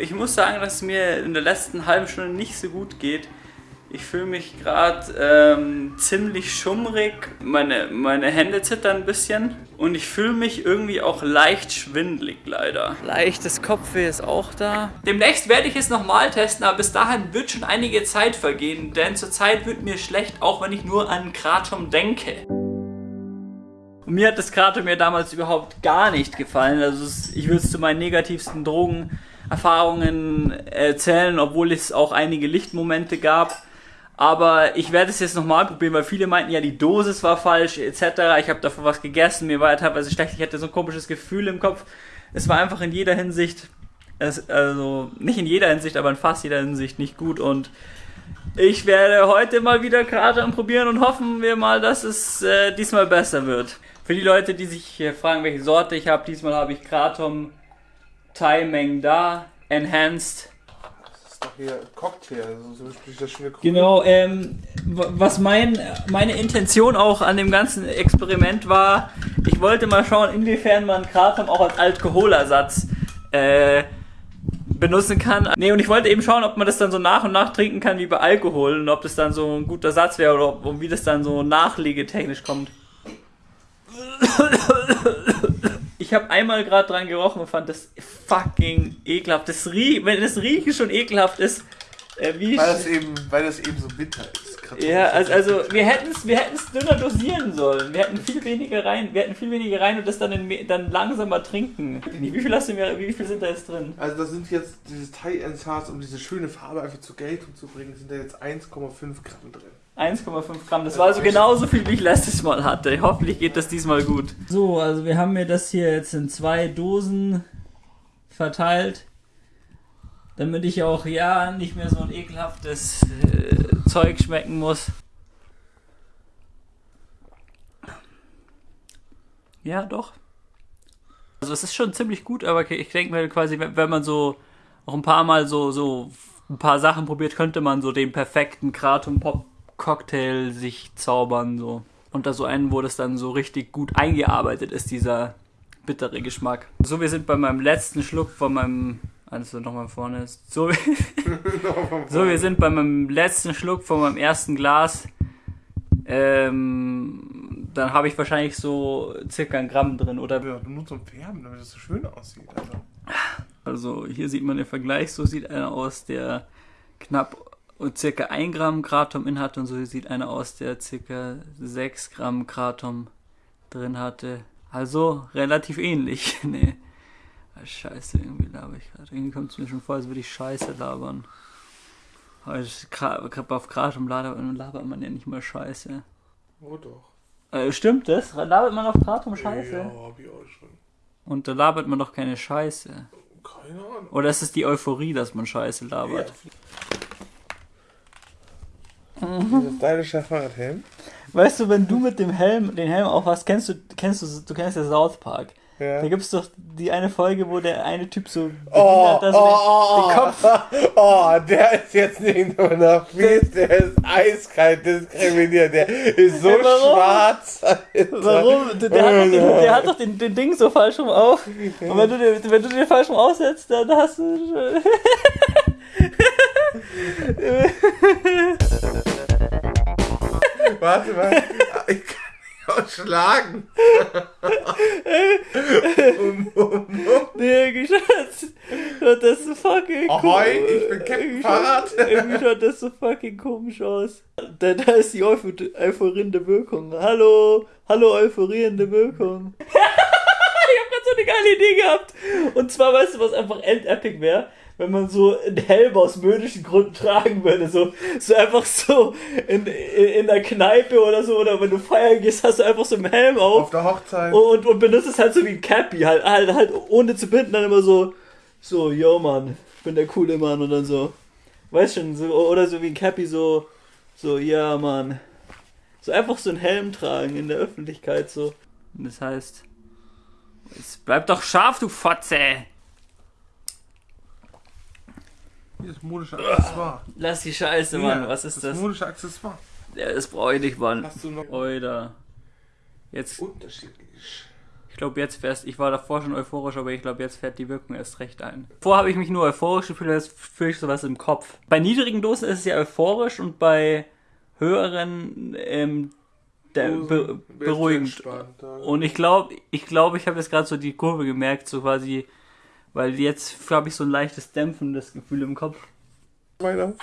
Ich muss sagen, dass es mir in der letzten halben Stunde nicht so gut geht. Ich fühle mich gerade ähm, ziemlich schummrig, meine, meine Hände zittern ein bisschen und ich fühle mich irgendwie auch leicht schwindlig leider. Leichtes Kopfweh ist auch da. Demnächst werde ich es nochmal testen, aber bis dahin wird schon einige Zeit vergehen, denn zurzeit wird mir schlecht, auch wenn ich nur an Kratom denke. Und mir hat das Kratom mir damals überhaupt gar nicht gefallen. Also ich würde es zu meinen negativsten Drogenerfahrungen erzählen, obwohl es auch einige Lichtmomente gab. Aber ich werde es jetzt nochmal probieren, weil viele meinten ja, die Dosis war falsch, etc. Ich habe davon was gegessen, mir war ja teilweise schlecht, ich hatte so ein komisches Gefühl im Kopf. Es war einfach in jeder Hinsicht, also nicht in jeder Hinsicht, aber in fast jeder Hinsicht nicht gut. Und ich werde heute mal wieder Kratom probieren und hoffen wir mal, dass es äh, diesmal besser wird. Für die Leute, die sich fragen, welche Sorte ich habe, diesmal habe ich Kratom Thai Meng Da Enhanced doch hier Cocktail, so, so das schöne Genau, ähm, was mein, meine Intention auch an dem ganzen Experiment war, ich wollte mal schauen, inwiefern man Kratom auch als Alkoholersatz äh, benutzen kann. Nee, und ich wollte eben schauen, ob man das dann so nach und nach trinken kann wie bei Alkohol und ob das dann so ein guter Satz wäre oder ob, wie das dann so nachlegetechnisch kommt. Ich habe einmal gerade dran gerochen und fand das fucking ekelhaft. Das riech, wenn das Riechen schon ekelhaft ist, äh, wie weil das eben, weil das eben so bitter ist. Ja, also, also wir hätten es wir dünner dosieren sollen. Wir hätten viel weniger rein, wir hätten viel weniger rein und das dann, in, dann langsamer trinken. Wie viel hast du mir, wie viel sind da jetzt drin? Also das sind jetzt dieses Thai Enhanced, um diese schöne Farbe einfach zur Geltung zu bringen, sind da jetzt 1,5 Gramm drin. 1,5 Gramm. Das war also genauso viel, wie ich letztes Mal hatte. Hoffentlich geht das diesmal gut. So, also wir haben mir das hier jetzt in zwei Dosen verteilt. Damit ich auch ja nicht mehr so ein ekelhaftes äh, Zeug schmecken muss. Ja, doch. Also es ist schon ziemlich gut, aber ich denke mir quasi, wenn man so auch ein paar Mal so, so ein paar Sachen probiert, könnte man so den perfekten Kratom Pop Cocktail sich zaubern, so. Unter so einen, wo das dann so richtig gut eingearbeitet ist, dieser bittere Geschmack. So, wir sind bei meinem letzten Schluck von meinem. Also nochmal vorne ist. So, so, wir sind bei meinem letzten Schluck von meinem ersten Glas. Ähm, dann habe ich wahrscheinlich so circa ein Gramm drin, oder? Ja, nur zum Färben, damit es so schön aussieht. Also. also hier sieht man den Vergleich, so sieht einer aus, der knapp und circa 1 Gramm Kratom in hatte und so sieht einer aus, der circa 6 Gramm Kratom drin hatte. Also relativ ähnlich. nee. Ah, scheiße, irgendwie laber ich gerade. Irgendwie kommt es mir schon vor, als würde ich Scheiße labern. Aber auf Kratom labert man ja nicht mal Scheiße. Oh doch. Äh, stimmt das? Labert man auf Kratom Scheiße? Ja, hab ich auch schon. Und da labert man doch keine Scheiße. Keine Ahnung. Oder ist es die Euphorie, dass man Scheiße labert? Ja. Mhm. Stylischer Fahrradhelm. Weißt du, wenn du mit dem Helm, den Helm auch hast, kennst du, kennst du, du kennst ja South Park. Ja. Da gibt es doch die eine Folge, wo der eine Typ so oh, oh, den, oh, den Kopf. Oh, der ist jetzt nicht nur noch fies, der ist eiskalt diskriminiert, der ist so ja, schwarz. Alter. Warum? Der, der, hat doch, den, der hat doch den, den Ding so falsch rum auf. Und wenn du, den, wenn du den falsch rum aussetzt, dann hast du. Warte mal. Ich kann dich auch schlagen. um, um, um. Nee. Schaut das so fucking Ahoi, ich bin Captain Fahrrad. Irgendwie schaut das so fucking komisch aus. Da, da ist die euphorierende Wirkung. Hallo, hallo euphorierende Wirkung. Ich hab grad so eine geile Idee gehabt. Und zwar, weißt du, was einfach end-epic wäre? wenn man so einen Helm aus möglichen Gründen tragen würde. So, so einfach so in, in, in der Kneipe oder so, oder wenn du feiern gehst, hast du einfach so einen Helm auf. Auf der Hochzeit. Und, und benutzt es halt so wie ein Cappy, halt, halt, halt ohne zu binden, dann immer so, so, yo Mann, ich bin der coole Mann und dann so, weißt schon, so, oder so wie ein Cappy, so, so, ja Mann. So einfach so einen Helm tragen in der Öffentlichkeit, so. Und das heißt, es bleibt doch scharf, du Fotze! Hier ist modische Accessoire. Lass die Scheiße, Mann. Was ist das? Das modische Accessoire. Ja, das brauche ich nicht, Mann. Hast du noch Oida. Jetzt. Unterschiedlich. Ich glaube, jetzt fährst, ich war davor schon euphorisch, aber ich glaube, jetzt fährt die Wirkung erst recht ein. Vorher habe ich mich nur euphorisch gefühlt, jetzt fühle ich sowas im Kopf. Bei niedrigen Dosen ist es ja euphorisch und bei höheren ähm, der, be beruhigend. Und ich glaube, ich glaube, ich habe jetzt gerade so die Kurve gemerkt, so quasi, weil jetzt habe ich so ein leichtes dämpfendes Gefühl im Kopf. Weiter.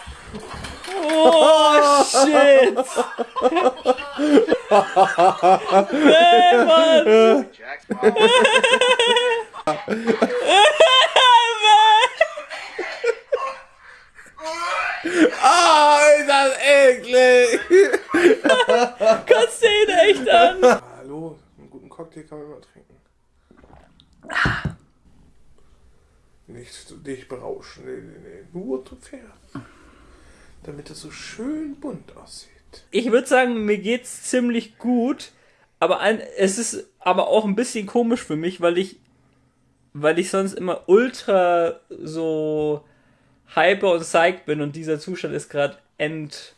Oh, shit! nee, Mann! Ah, oh, ist das eklig! Kotzt an! Hallo, einen guten Cocktail kann man immer trinken. Nicht zu dich berauschen, nee, nee, nee. nur zu Pferd. Damit es so schön bunt aussieht. Ich würde sagen, mir geht's ziemlich gut, aber ein, es ist aber auch ein bisschen komisch für mich, weil ich, weil ich sonst immer ultra so hyper und psyched bin und dieser Zustand ist gerade end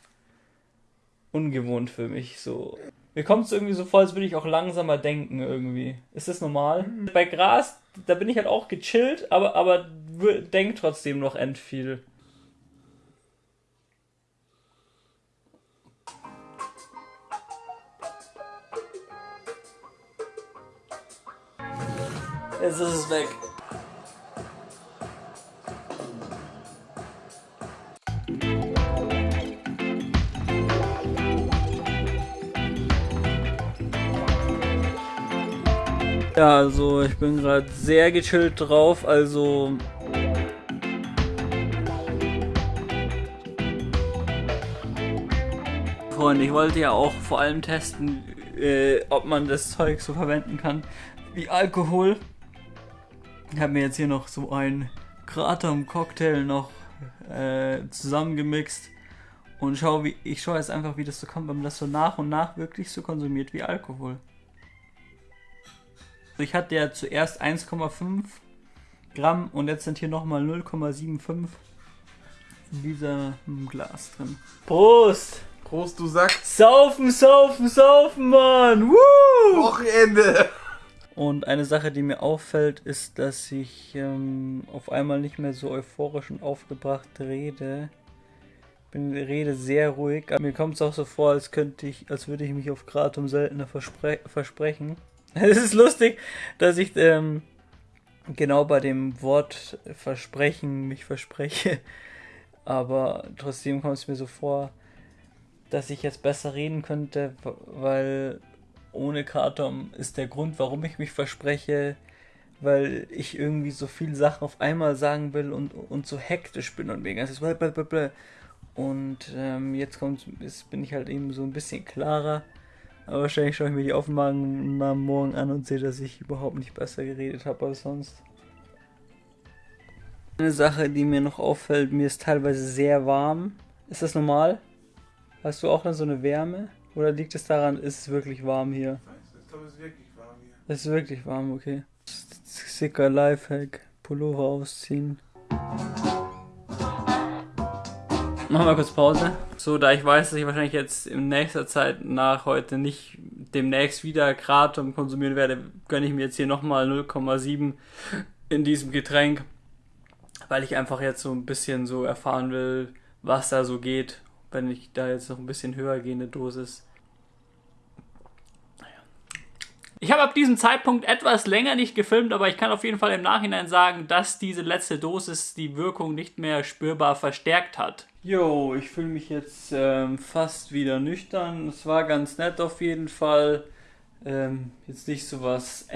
ungewohnt für mich so. Mir kommt es irgendwie so vor, als würde ich auch langsamer denken irgendwie. Ist das normal? Mhm. Bei Gras, da bin ich halt auch gechillt, aber, aber denk trotzdem noch end viel. Jetzt ist es weg. Ja, also ich bin gerade sehr gechillt drauf, also Freunde, ich wollte ja auch vor allem testen, äh, ob man das Zeug so verwenden kann wie Alkohol. Ich habe mir jetzt hier noch so ein Kratom-Cocktail noch äh, zusammengemixt und schau, wie, ich schaue jetzt einfach, wie das so kommt, wenn man das so nach und nach wirklich so konsumiert wie Alkohol. Ich hatte ja zuerst 1,5 Gramm und jetzt sind hier nochmal 0,75 in diesem Glas drin. Prost! Prost, du Sack! Saufen, saufen, saufen, Mann! Woo! Wochenende! Und eine Sache, die mir auffällt, ist, dass ich ähm, auf einmal nicht mehr so euphorisch und aufgebracht rede. Ich bin, rede sehr ruhig. Mir kommt es auch so vor, als könnte ich, als würde ich mich auf Gratum seltener verspre versprechen. Es ist lustig, dass ich ähm, genau bei dem Wort Versprechen mich verspreche. Aber trotzdem kommt es mir so vor, dass ich jetzt besser reden könnte, weil ohne Kratom ist der Grund, warum ich mich verspreche, weil ich irgendwie so viele Sachen auf einmal sagen will und, und so hektisch bin und wegen. Also und ähm, jetzt kommt, ist, bin ich halt eben so ein bisschen klarer. Aber wahrscheinlich schaue ich mir die Aufnahmen morgen an und sehe, dass ich überhaupt nicht besser geredet habe als sonst. Eine Sache, die mir noch auffällt, mir ist teilweise sehr warm. Ist das normal? Hast du auch dann so eine Wärme? Oder liegt es daran, ist es wirklich warm hier? Ich glaube, es ist wirklich warm hier. Es ist wirklich warm, okay. Sicker Lifehack. Pullover ausziehen. Machen wir kurz Pause. So, da ich weiß, dass ich wahrscheinlich jetzt in nächster Zeit nach heute nicht demnächst wieder Kratom konsumieren werde, gönne ich mir jetzt hier nochmal 0,7 in diesem Getränk, weil ich einfach jetzt so ein bisschen so erfahren will, was da so geht, wenn ich da jetzt noch ein bisschen höher gehende Dosis. Ich habe ab diesem Zeitpunkt etwas länger nicht gefilmt, aber ich kann auf jeden Fall im Nachhinein sagen, dass diese letzte Dosis die Wirkung nicht mehr spürbar verstärkt hat. Jo, ich fühle mich jetzt ähm, fast wieder nüchtern. Es war ganz nett auf jeden Fall. Ähm, jetzt nicht so was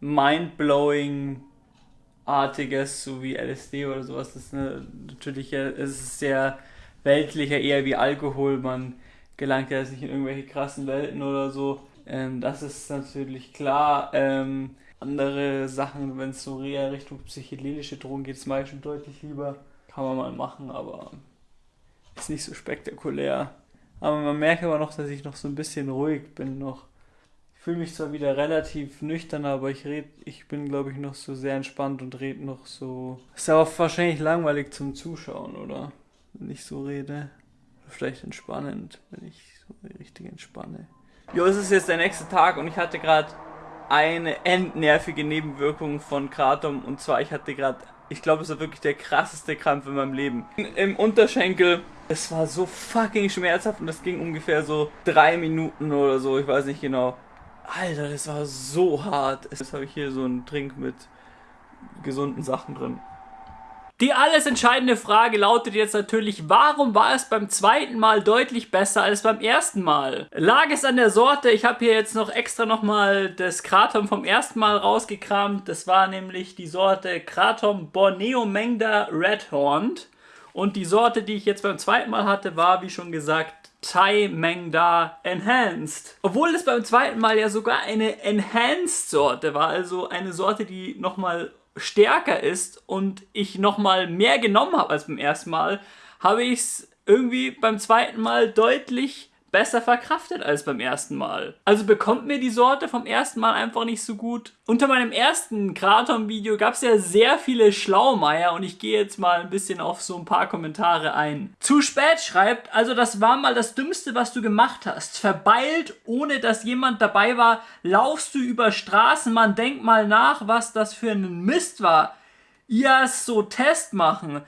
mind-blowing artiges, so wie LSD oder sowas. Das ist eine, natürlich es sehr weltlicher, eher wie Alkohol. Man gelangt ja jetzt nicht in irgendwelche krassen Welten oder so. Ähm, das ist natürlich klar. Ähm, andere Sachen, wenn es so eher Richtung psychedelische Drogen geht, ist meistens deutlich lieber. Kann man mal machen, aber ist nicht so spektakulär. Aber man merkt aber noch, dass ich noch so ein bisschen ruhig bin noch. Ich fühle mich zwar wieder relativ nüchtern, aber ich red, ich bin glaube ich noch so sehr entspannt und rede noch so. Ist aber wahrscheinlich langweilig zum Zuschauen, oder? Wenn ich so rede. Vielleicht entspannend, wenn ich so richtig entspanne. Jo, es ist jetzt der nächste Tag und ich hatte gerade eine endnervige Nebenwirkung von Kratom und zwar ich hatte gerade, ich glaube, es war wirklich der krasseste Krampf in meinem Leben. Im Unterschenkel, es war so fucking schmerzhaft und das ging ungefähr so drei Minuten oder so, ich weiß nicht genau. Alter, das war so hart. Jetzt habe ich hier so einen Trink mit gesunden Sachen drin. Die alles entscheidende Frage lautet jetzt natürlich, warum war es beim zweiten Mal deutlich besser als beim ersten Mal? Lag es an der Sorte? Ich habe hier jetzt noch extra nochmal das Kratom vom ersten Mal rausgekramt. Das war nämlich die Sorte Kratom Borneo Mengda Redhorned. Und die Sorte, die ich jetzt beim zweiten Mal hatte, war, wie schon gesagt, Thai Mengda Enhanced. Obwohl es beim zweiten Mal ja sogar eine Enhanced Sorte war, also eine Sorte, die nochmal stärker ist und ich nochmal mehr genommen habe als beim ersten Mal, habe ich es irgendwie beim zweiten Mal deutlich besser verkraftet als beim ersten Mal. Also bekommt mir die Sorte vom ersten Mal einfach nicht so gut. Unter meinem ersten Kratom-Video gab es ja sehr viele Schlaumeier und ich gehe jetzt mal ein bisschen auf so ein paar Kommentare ein. Zu spät schreibt, also das war mal das Dümmste, was du gemacht hast. Verbeilt, ohne dass jemand dabei war, laufst du über Straßen, man denkt mal nach, was das für ein Mist war. Ja, so Test machen.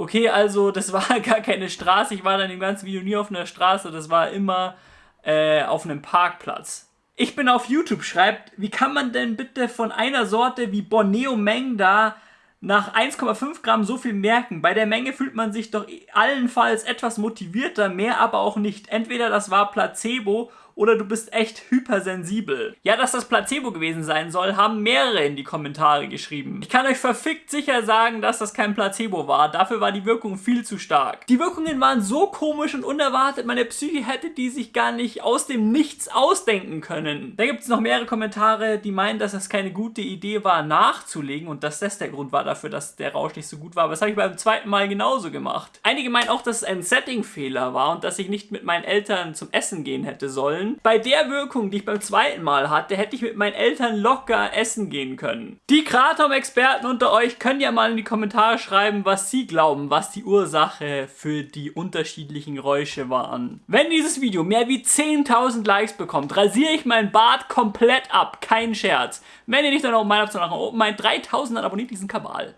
Okay, also das war gar keine Straße. Ich war dann im ganzen Video nie auf einer Straße. Das war immer äh, auf einem Parkplatz. Ich bin auf YouTube, schreibt, wie kann man denn bitte von einer Sorte wie Borneo Mengda nach 1,5 Gramm so viel merken? Bei der Menge fühlt man sich doch allenfalls etwas motivierter, mehr aber auch nicht. Entweder das war Placebo oder du bist echt hypersensibel. Ja, dass das Placebo gewesen sein soll, haben mehrere in die Kommentare geschrieben. Ich kann euch verfickt sicher sagen, dass das kein Placebo war. Dafür war die Wirkung viel zu stark. Die Wirkungen waren so komisch und unerwartet, meine Psyche hätte die sich gar nicht aus dem Nichts ausdenken können. Da gibt es noch mehrere Kommentare, die meinen, dass es keine gute Idee war, nachzulegen und dass das der Grund war dafür, dass der Rausch nicht so gut war. Aber das habe ich beim zweiten Mal genauso gemacht. Einige meinen auch, dass es ein Setting-Fehler war und dass ich nicht mit meinen Eltern zum Essen gehen hätte sollen bei der Wirkung, die ich beim zweiten Mal hatte, hätte ich mit meinen Eltern locker essen gehen können. Die Kratom-Experten unter euch können ja mal in die Kommentare schreiben, was sie glauben, was die Ursache für die unterschiedlichen Geräusche waren. Wenn dieses Video mehr wie 10.000 Likes bekommt, rasiere ich meinen Bart komplett ab. Kein Scherz. Wenn ihr nicht dann auch meiner Option nach oben meint, 3.000 dann abonniert diesen Kabal.